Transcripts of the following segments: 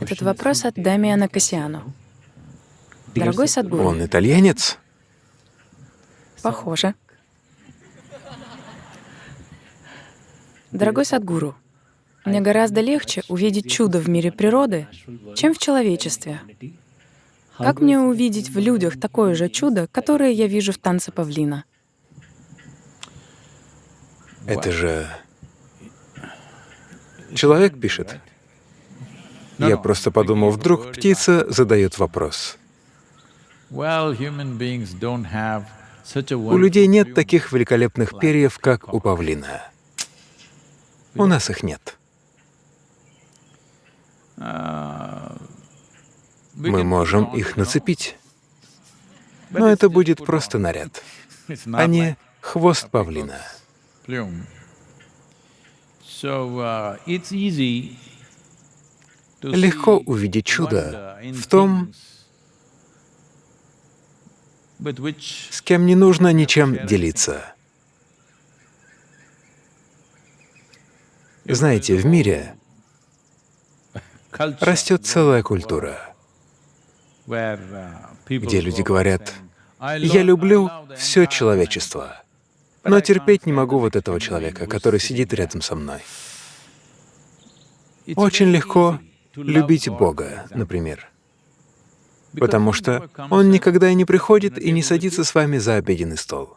Этот вопрос от Дамиана Кассиану. Дорогой Садгуру, Он итальянец? похоже. Дорогой Садгуру, мне гораздо легче увидеть чудо в мире природы, чем в человечестве. Как мне увидеть в людях такое же чудо, которое я вижу в танце павлина? Это же... Человек пишет. Я просто подумал, вдруг птица задает вопрос. У людей нет таких великолепных перьев, как у павлина. У нас их нет. Мы можем их нацепить, но это будет просто наряд, а не хвост павлина. Легко увидеть чудо в том, с кем не нужно ничем делиться. Знаете, в мире растет целая культура, где люди говорят, «Я люблю все человечество, но терпеть не могу вот этого человека, который сидит рядом со мной». Очень легко любить Бога, например, потому что Он никогда и не приходит и не садится с вами за обеденный стол.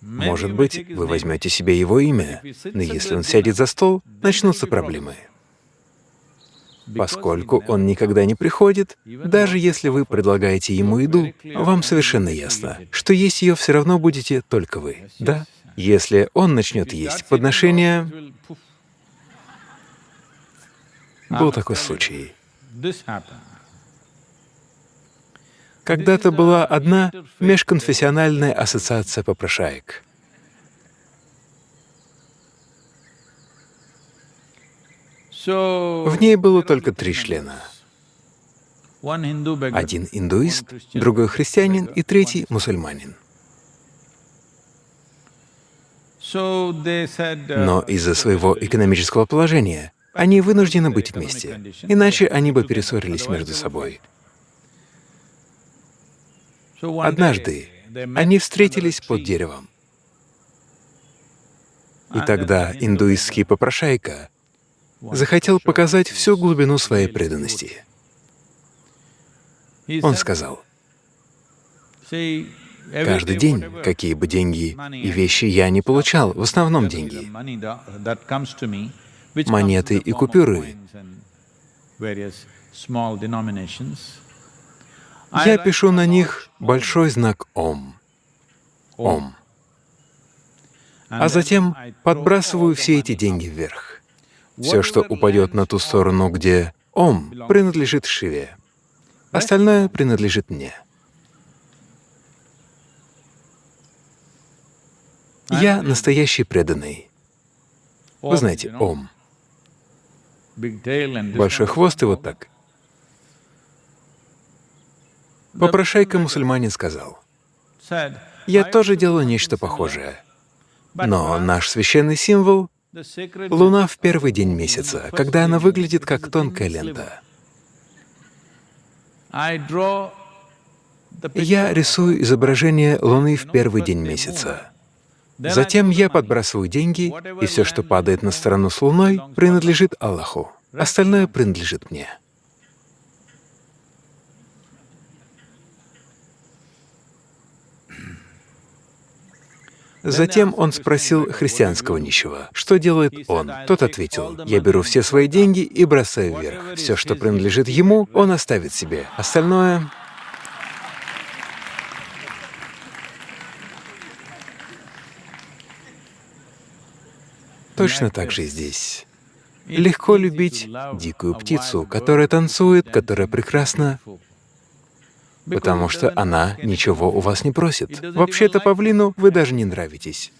Может быть, вы возьмете себе Его имя, но если Он сядет за стол, начнутся проблемы. Поскольку Он никогда не приходит, даже если вы предлагаете Ему еду, вам совершенно ясно, что есть ее все равно будете только вы. Да? Если Он начнет есть подношения, был такой случай. Когда-то была одна межконфессиональная ассоциация попрошаек. В ней было только три члена. Один индуист, другой христианин и третий мусульманин. Но из-за своего экономического положения они вынуждены быть вместе, иначе они бы перессорились между собой. Однажды они встретились под деревом. И тогда индуистский попрошайка захотел показать всю глубину своей преданности. Он сказал, «Каждый день, какие бы деньги и вещи я не получал, в основном деньги, монеты и купюры. Я пишу на них большой знак Ом. Ом. А затем подбрасываю все эти деньги вверх. Все, что упадет на ту сторону, где Ом, принадлежит Шиве. Остальное принадлежит мне. Я настоящий преданный. Вы знаете, Ом. Большой хвост и вот так. Попрошайка-мусульманин сказал, «Я тоже делаю нечто похожее, но наш священный символ — луна в первый день месяца, когда она выглядит как тонкая лента. Я рисую изображение Луны в первый день месяца. Затем я подбрасываю деньги, и все, что падает на сторону с Луной, принадлежит Аллаху. Остальное принадлежит мне. Затем он спросил христианского нищего, что делает он. Тот ответил, «Я беру все свои деньги и бросаю вверх. Все, что принадлежит ему, он оставит себе. Остальное Точно так же здесь. Легко любить дикую птицу, которая танцует, которая прекрасна, потому что она ничего у вас не просит. Вообще-то павлину вы даже не нравитесь.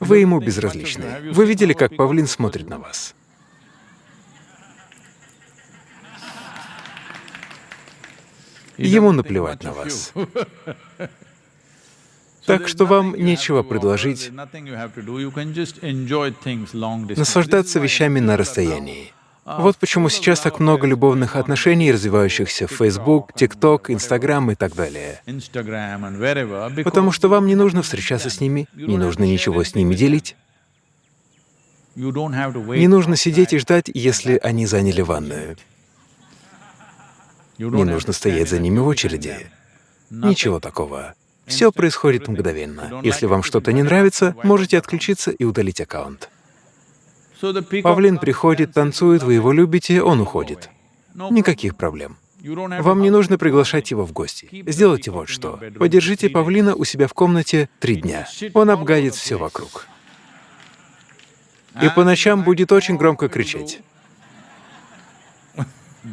Вы ему безразличны. Вы видели, как павлин смотрит на вас? Ему наплевать на вас. Так что вам нечего предложить наслаждаться вещами на расстоянии. Вот почему сейчас так много любовных отношений, развивающихся в Facebook, TikTok, Instagram и так далее. Потому что вам не нужно встречаться с ними, не нужно ничего с ними делить. Не нужно сидеть и ждать, если они заняли ванную. Не нужно стоять за ними в очереди. Ничего такого. Все происходит мгновенно. Если вам что-то не нравится, можете отключиться и удалить аккаунт. Павлин приходит, танцует, вы его любите, он уходит. Никаких проблем. Вам не нужно приглашать его в гости. Сделайте вот что. Подержите павлина у себя в комнате три дня. Он обгадит все вокруг. И по ночам будет очень громко кричать.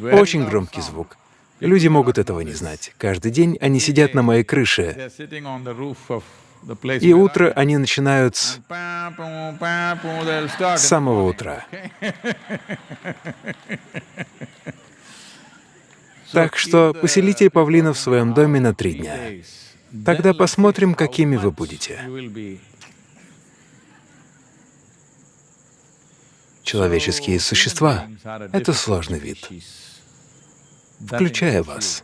Очень громкий звук. Люди могут этого не знать. Каждый день они сидят на моей крыше, и утро они начинают с самого утра. Так что поселите павлина в своем доме на три дня. Тогда посмотрим, какими вы будете. Человеческие существа — это сложный вид, включая вас.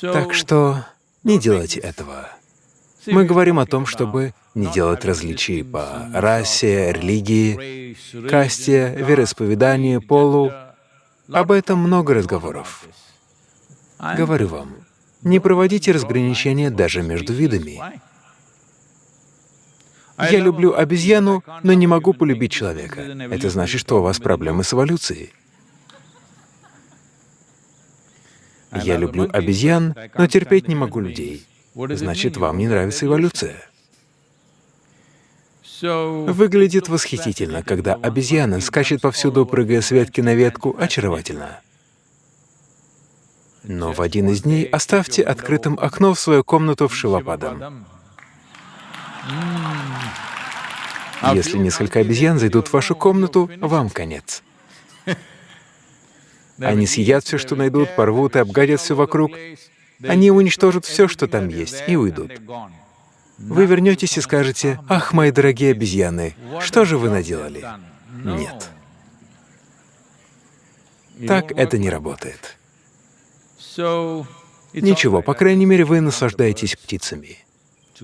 Так что не делайте этого. Мы говорим о том, чтобы не делать различий по расе, религии, касте, вероисповеданию, полу. Об этом много разговоров. Говорю вам, не проводите разграничения даже между видами. Я люблю обезьяну, но не могу полюбить человека. Это значит, что у вас проблемы с эволюцией. Я люблю обезьян, но терпеть не могу людей. Значит, вам не нравится эволюция. Выглядит восхитительно, когда обезьяна скачет повсюду, прыгая с ветки на ветку, очаровательно. Но в один из дней оставьте открытым окно в свою комнату в Шивападам. Если несколько обезьян зайдут в вашу комнату, вам конец. Они съедят все, что найдут, порвут и обгадят все вокруг. Они уничтожат все, что там есть, и уйдут. Вы вернетесь и скажете, «Ах, мои дорогие обезьяны, что же вы наделали?» Нет. Так это не работает. Ничего, по крайней мере, вы наслаждаетесь птицами.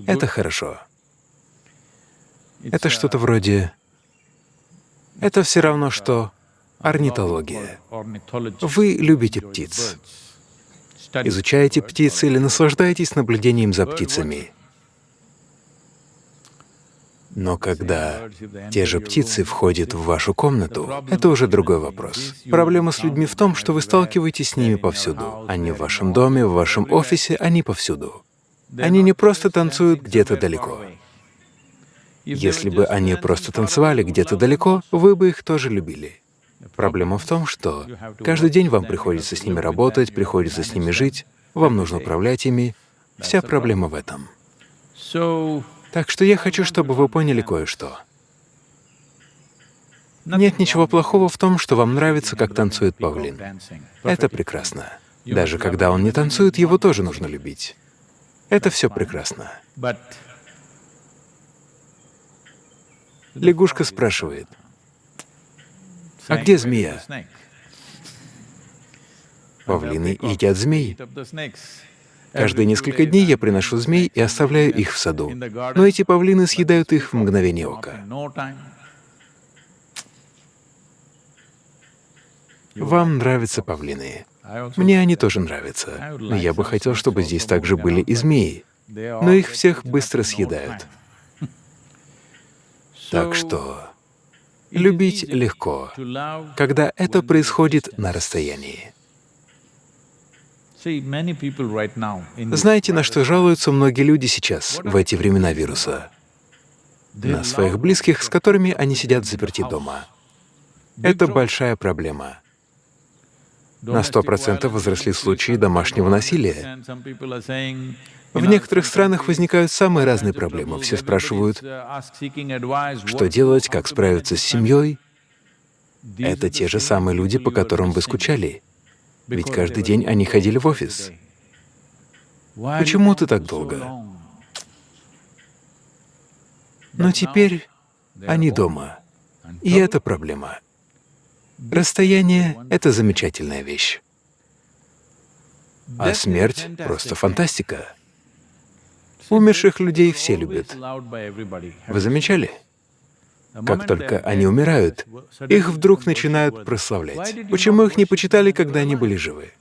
Это хорошо. Это что-то вроде... Это все равно, что орнитология. Вы любите птиц. Изучаете птиц или наслаждаетесь наблюдением за птицами. Но когда те же птицы входят в вашу комнату, это уже другой вопрос. Проблема с людьми в том, что вы сталкиваетесь с ними повсюду. Они в вашем доме, в вашем офисе, они повсюду. Они не просто танцуют где-то далеко. Если бы они просто танцевали где-то далеко, вы бы их тоже любили. Проблема в том, что каждый день вам приходится с ними работать, приходится с ними жить, вам нужно управлять ими. Вся проблема в этом. Так что я хочу, чтобы вы поняли кое-что. Нет ничего плохого в том, что вам нравится, как танцует павлин. Это прекрасно. Даже когда он не танцует, его тоже нужно любить. Это все прекрасно. Лягушка спрашивает, а где змея? Павлины едят змей. Каждые несколько дней я приношу змей и оставляю их в саду. Но эти павлины съедают их в мгновение ока. Вам нравятся павлины. Мне они тоже нравятся. Но я бы хотел, чтобы здесь также были и змеи. Но их всех быстро съедают. Так что любить легко, когда это происходит на расстоянии. Знаете, на что жалуются многие люди сейчас, в эти времена вируса? На своих близких, с которыми они сидят заперти дома. Это большая проблема. На сто процентов возросли случаи домашнего насилия. В некоторых странах возникают самые разные проблемы. Все спрашивают, что делать, как справиться с семьей. Это те же самые люди, по которым вы скучали. Ведь каждый день они ходили в офис. Почему ты так долго? Но теперь они дома. И это проблема. Расстояние — это замечательная вещь. А смерть — просто фантастика. Умерших людей все любят. Вы замечали? Как только они умирают, их вдруг начинают прославлять. Почему их не почитали, когда они были живы?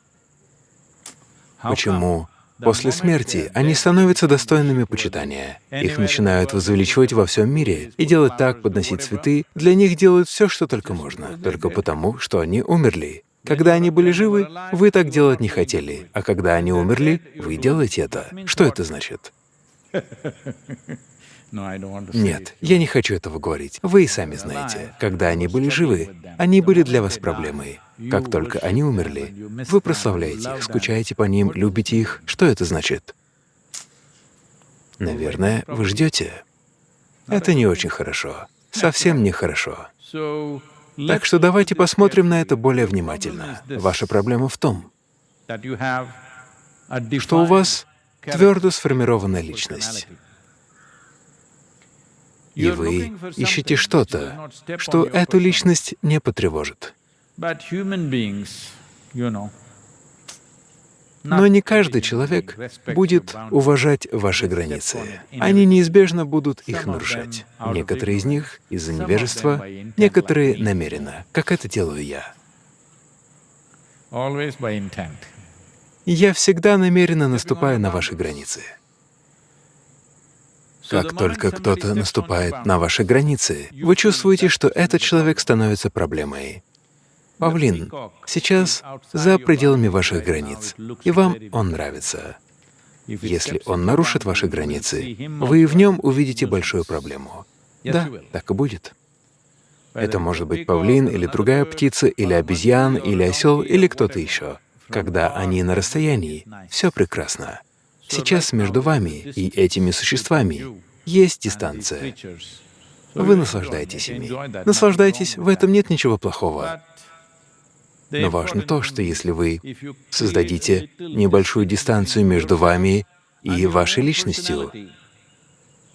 Почему после смерти они становятся достойными почитания? Их начинают возвеличивать во всем мире и делать так, подносить цветы. Для них делают все, что только можно, только потому, что они умерли. Когда они были живы, вы так делать не хотели, а когда они умерли, вы делаете это. Что это значит? Нет, я не хочу этого говорить. Вы и сами знаете. Когда они были живы, они были для вас проблемой. Как только они умерли, вы прославляете их, скучаете по ним, любите их. Что это значит? Наверное, вы ждете. Это не очень хорошо. Совсем нехорошо. Так что давайте посмотрим на это более внимательно. Ваша проблема в том, что у вас твердо сформированная личность. И вы ищете что-то, что эту личность не потревожит. Но не каждый человек будет уважать ваши границы. Они неизбежно будут их нарушать. Некоторые из них — из-за невежества, некоторые — намеренно, как это делаю я. Я всегда намеренно наступаю на ваши границы. Как только кто-то наступает на ваши границы, вы чувствуете, что этот человек становится проблемой. Павлин сейчас за пределами ваших границ, и вам он нравится. Если он нарушит ваши границы, вы в нем увидите большую проблему. Да, так и будет. Это может быть павлин или другая птица, или обезьян, или осел, или кто-то еще. Когда они на расстоянии, все прекрасно. Сейчас между вами и этими существами есть дистанция. Вы наслаждаетесь ими. Наслаждайтесь, в этом нет ничего плохого. Но важно то, что если вы создадите небольшую дистанцию между вами и вашей личностью,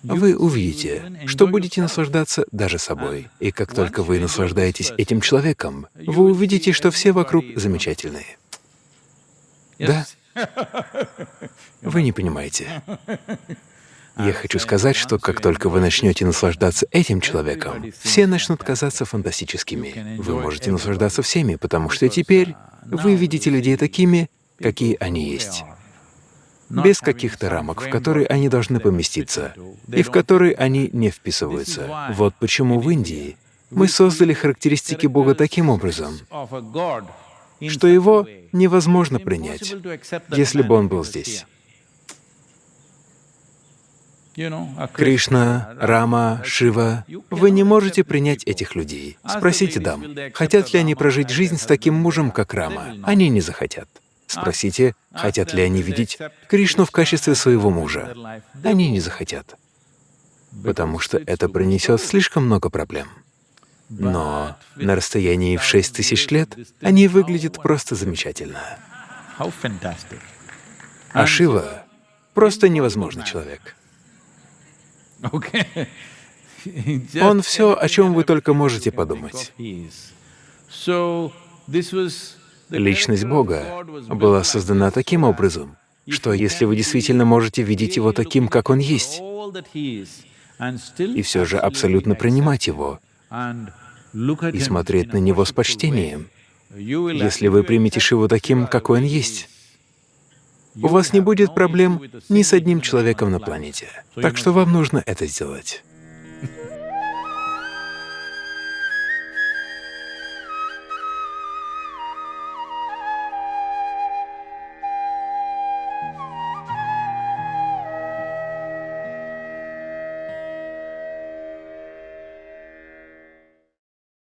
вы увидите, что будете наслаждаться даже собой. И как только вы наслаждаетесь этим человеком, вы увидите, что все вокруг замечательные. Да? Вы не понимаете. Я хочу сказать, что как только вы начнете наслаждаться этим человеком, все начнут казаться фантастическими. Вы можете наслаждаться всеми, потому что теперь вы видите людей такими, какие они есть, без каких-то рамок, в которые они должны поместиться, и в которые они не вписываются. Вот почему в Индии мы создали характеристики Бога таким образом, что его невозможно принять, если бы он был здесь. Кришна, Рама, Шива, вы не можете принять этих людей. Спросите дам, хотят ли они прожить жизнь с таким мужем, как Рама. Они не захотят. Спросите, хотят ли они видеть Кришну в качестве своего мужа. Они не захотят, потому что это принесет слишком много проблем. Но на расстоянии в шесть тысяч лет они выглядят просто замечательно. А Шива — просто невозможный человек. Он все, о чем вы только можете подумать. Личность Бога была создана таким образом, что если вы действительно можете видеть Его таким, как Он есть, и все же абсолютно принимать Его, и смотреть на Него с почтением, если вы примете Шиву таким, какой Он есть, у вас не будет проблем ни с одним человеком на планете. Так что вам нужно это сделать.